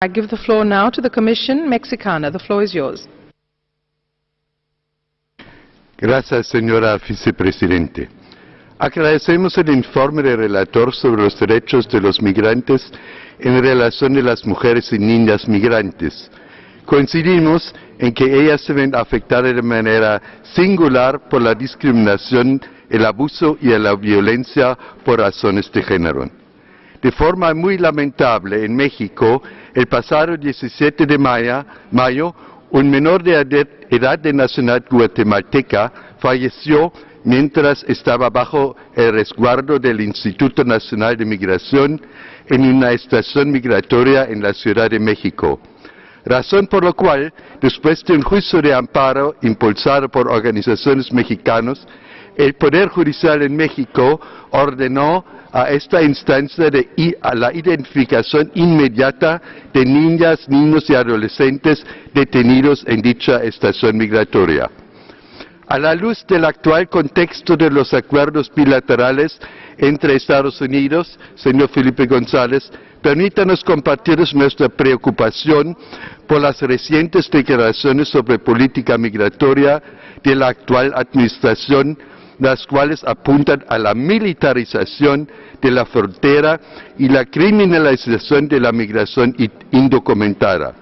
I give the floor now to the Commission Mexicana. The floor is yours. Gracias, señora vicepresidente. Agradecemos el informe del relator sobre los derechos de los migrantes en relación a las mujeres y niñas migrantes. Coincidimos en que ellas se ven afectadas de manera singular por la discriminación, el abuso y la violencia por razones de género. De forma muy lamentable, en México, el pasado 17 de mayo, un menor de edad de nacionalidad guatemalteca falleció mientras estaba bajo el resguardo del Instituto Nacional de Migración en una estación migratoria en la Ciudad de México. Razón por la cual, después de un juicio de amparo impulsado por organizaciones mexicanas, el Poder Judicial en México ordenó a esta instancia de, a la identificación inmediata de niñas, niños y adolescentes detenidos en dicha estación migratoria. A la luz del actual contexto de los acuerdos bilaterales entre Estados Unidos, señor Felipe González, permítanos compartir nuestra preocupación por las recientes declaraciones sobre política migratoria de la actual administración, las cuales apuntan a la militarización de la frontera y la criminalización de la migración indocumentada.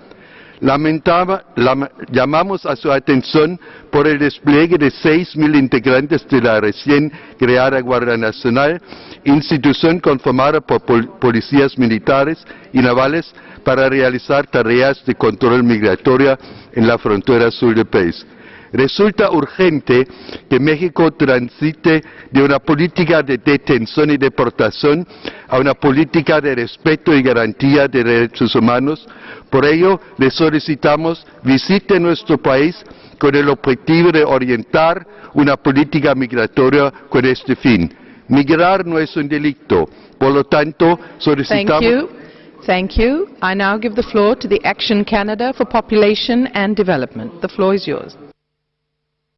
Lamentaba, llamamos a su atención por el despliegue de 6.000 integrantes de la recién creada Guardia Nacional, institución conformada por policías militares y navales para realizar tareas de control migratorio en la frontera sur del país. Resulta urgente que México transite de una política de detención y deportación a una política de respeto y garantía de derechos humanos. Por ello, le solicitamos visite nuestro país con el objetivo de orientar una política migratoria con este fin. Migrar no es un delito. Por lo tanto, solicitamos... Thank you. I now give the floor to the Action Canada for Population and Development. The floor is yours.